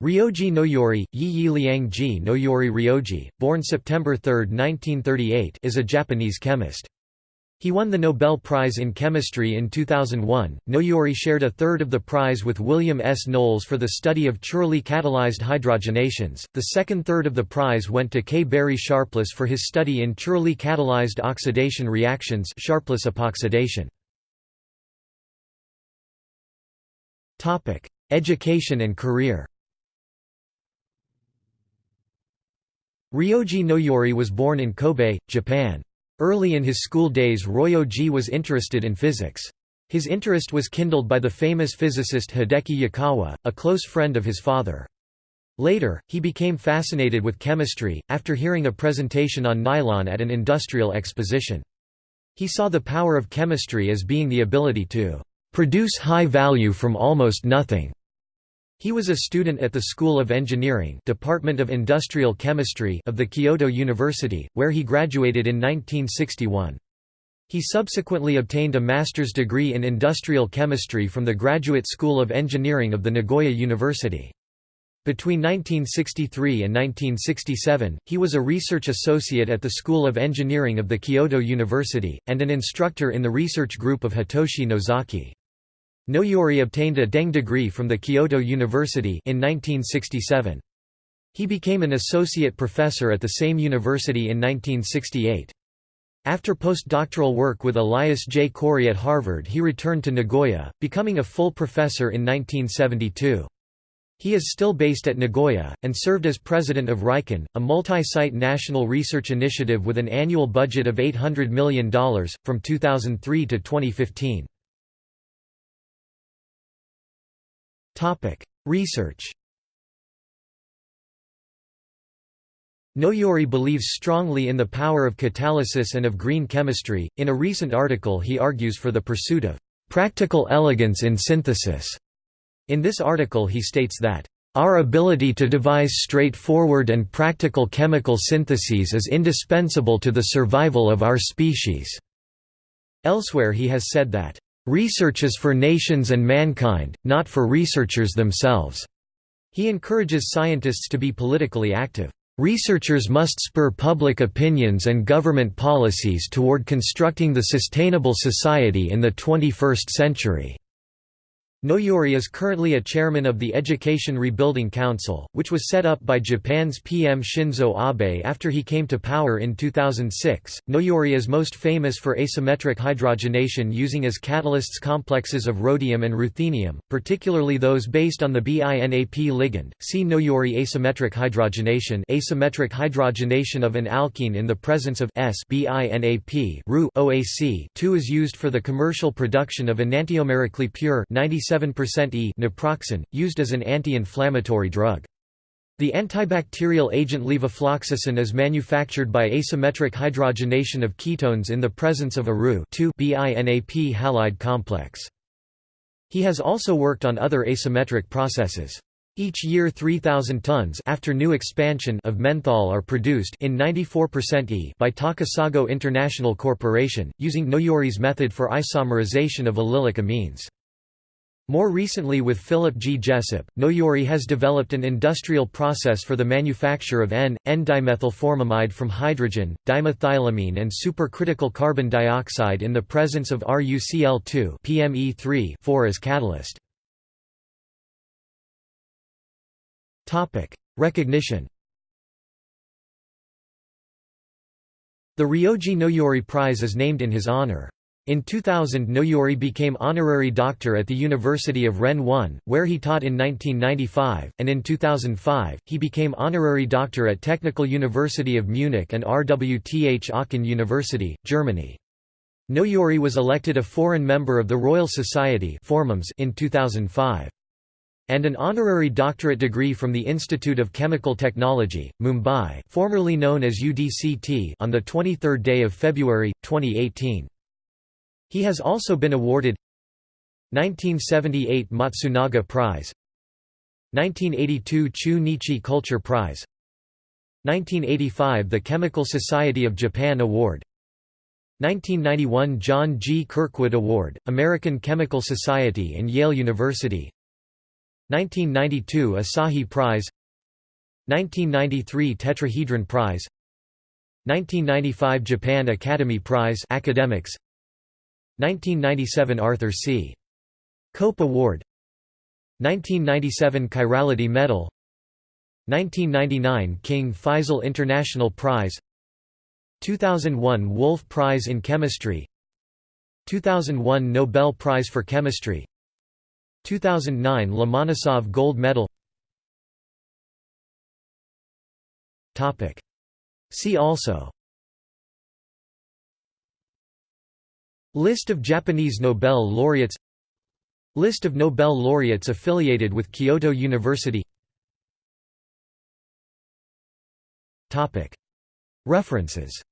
Ryoji Noyori, Yi Liangji Noyori Ryoji, born September 3, 1938 is a Japanese chemist. He won the Nobel Prize in Chemistry in 2001. Noyori shared a third of the prize with William S. Knowles for the study of chirally catalyzed hydrogenations. The second third of the prize went to K. Barry Sharpless for his study in chirally catalyzed oxidation reactions Sharpless epoxidation. Topic: Education and career. Ryoji Noyori was born in Kobe, Japan. Early in his school days Ryoji was interested in physics. His interest was kindled by the famous physicist Hideki Yukawa, a close friend of his father. Later, he became fascinated with chemistry, after hearing a presentation on nylon at an industrial exposition. He saw the power of chemistry as being the ability to "...produce high value from almost nothing." He was a student at the School of Engineering Department of Industrial Chemistry of the Kyoto University, where he graduated in 1961. He subsequently obtained a master's degree in industrial chemistry from the Graduate School of Engineering of the Nagoya University. Between 1963 and 1967, he was a research associate at the School of Engineering of the Kyoto University, and an instructor in the research group of Hitoshi Nozaki. Noyori obtained a Deng degree from the Kyoto University in 1967. He became an associate professor at the same university in 1968. After postdoctoral work with Elias J. Corey at Harvard he returned to Nagoya, becoming a full professor in 1972. He is still based at Nagoya, and served as president of RIKEN, a multi-site national research initiative with an annual budget of $800 million, from 2003 to 2015. Research Noyori believes strongly in the power of catalysis and of green chemistry. In a recent article, he argues for the pursuit of practical elegance in synthesis. In this article, he states that our ability to devise straightforward and practical chemical syntheses is indispensable to the survival of our species. Elsewhere, he has said that Research is for nations and mankind, not for researchers themselves. He encourages scientists to be politically active. Researchers must spur public opinions and government policies toward constructing the sustainable society in the 21st century. Noyori is currently a chairman of the Education Rebuilding Council, which was set up by Japan's PM Shinzo Abe after he came to power in 2006. Noyori is most famous for asymmetric hydrogenation using as catalysts complexes of rhodium and ruthenium, particularly those based on the BINAP ligand. See Noyori asymmetric hydrogenation, asymmetric hydrogenation of an alkene in the presence of S BINAP OAC. 2 is used for the commercial production of enantiomerically pure 97 97% E naproxen, used as an anti-inflammatory drug. The antibacterial agent levofloxacin is manufactured by asymmetric hydrogenation of ketones in the presence of a Ru BINAP halide complex. He has also worked on other asymmetric processes. Each year 3,000 tons after new expansion of menthol are produced in 94% E by Takasago International Corporation, using Noyori's method for isomerization of allylic amines. More recently with Philip G. Jessup, Noyori has developed an industrial process for the manufacture of N, N-dimethylformamide from hydrogen, dimethylamine and supercritical carbon dioxide in the presence of RuCl2 PME3 4 as catalyst. Recognition The Ryoji Noyori Prize is named in his honor. In 2000 Noyori became honorary doctor at the University of Rennes 1, where he taught in 1995, and in 2005, he became honorary doctor at Technical University of Munich and RWTH Aachen University, Germany. Noyori was elected a foreign member of the Royal Society in 2005 and an honorary doctorate degree from the Institute of Chemical Technology, Mumbai formerly known as UDCT on the 23rd day of February, 2018. He has also been awarded 1978 Matsunaga Prize 1982 Chu-Nichi Culture Prize 1985 The Chemical Society of Japan Award 1991 John G. Kirkwood Award, American Chemical Society and Yale University 1992 Asahi Prize 1993 Tetrahedron Prize 1995 Japan Academy Prize Academics 1997 Arthur C. Cope Award 1997 Chirality Medal 1999 King Faisal International Prize 2001 Wolf Prize in Chemistry 2001 Nobel Prize for Chemistry 2009 Lomonosov Gold Medal. See also List of Japanese Nobel laureates List of Nobel laureates affiliated with Kyoto University References